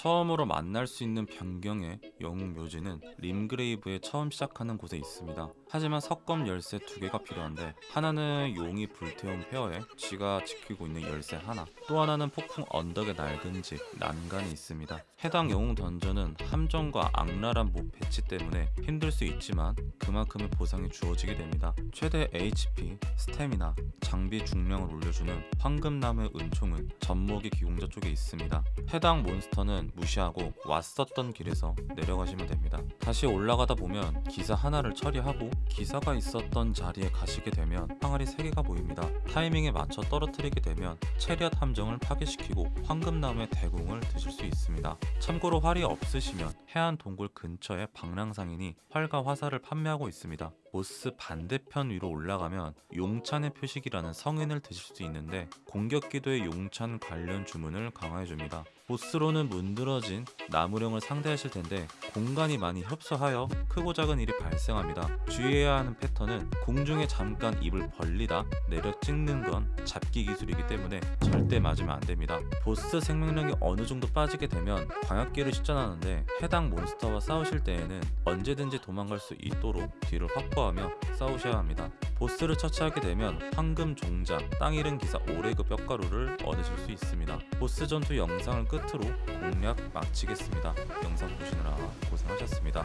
처음으로 만날 수 있는 변경의 영웅 묘지는 림그레이브에 처음 시작하는 곳에 있습니다. 하지만 석검 열쇠 두 개가 필요한데 하나는 용이 불태운 폐허에 쥐가 지키고 있는 열쇠 하나 또 하나는 폭풍 언덕의 낡은 집 난간이 있습니다. 해당 영웅 던전은 함정과 악랄한 몹 배치 때문에 힘들 수 있지만 그만큼의 보상이 주어지게 됩니다. 최대 HP, 스태미나, 장비 중량을 올려주는 황금나무의 은총은 젖먹이 기공자 쪽에 있습니다. 해당 몬스터는 무시하고 왔었던 길에서 내려가시면 됩니다. 다시 올라가다 보면 기사 하나를 처리하고 기사가 있었던 자리에 가시게 되면 항아리 3개가 보입니다. 타이밍에 맞춰 떨어뜨리게 되면 체리앗 함정을 파괴시키고 황금나무의 대공을 드실 수 있습니다. 참고로 활이 없으시면 해안 동굴 근처에 방랑상인이 활과 화살을 판매하고 있습니다. 보스 반대편 위로 올라가면 용찬의 표식이라는 성인을 드실 수 있는데 공격 기도의 용찬 관련 주문을 강화해줍니다. 보스로는 문드러진 나무령을 상대하실 텐데 공간이 많이 협소하여 크고 작은 일이 발생합니다. 주의해야 하는 패턴은 공중에 잠깐 입을 벌리다 내려 찍는 건 잡기 기술이기 때문에 절대 맞으면 안 됩니다. 보스 생명력이 어느 정도 빠지게 되면 광역기를 실전하는데 해당 몬스터와 싸우실 때에는 언제든지 도망갈 수 있도록 뒤를 확보 하며 싸우셔야 합니다. 보스를 처치하게 되면 황금 종자, 땅 잃은 기사 오레그 뼈가루를 얻으실 수 있습니다. 보스 전투 영상을 끝으로 공략 마치겠습니다. 영상 보시느라 고생하셨습니다.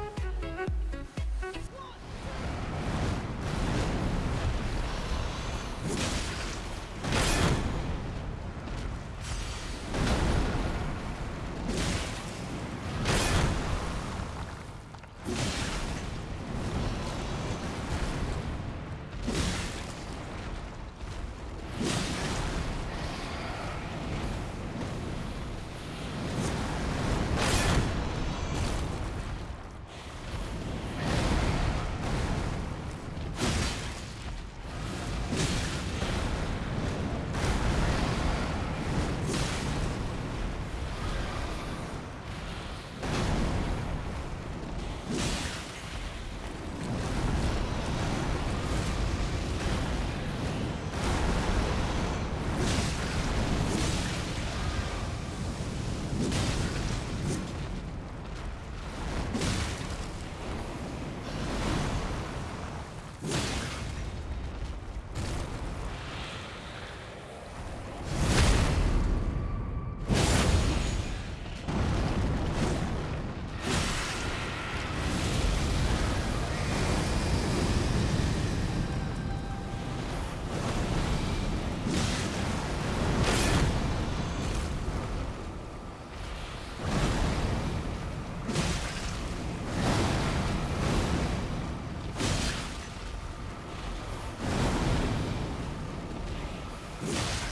you